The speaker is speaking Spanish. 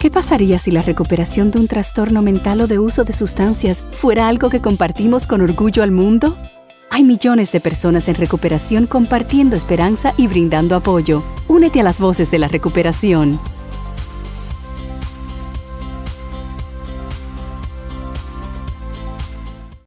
¿Qué pasaría si la recuperación de un trastorno mental o de uso de sustancias fuera algo que compartimos con orgullo al mundo? Hay millones de personas en recuperación compartiendo esperanza y brindando apoyo. Únete a las voces de la recuperación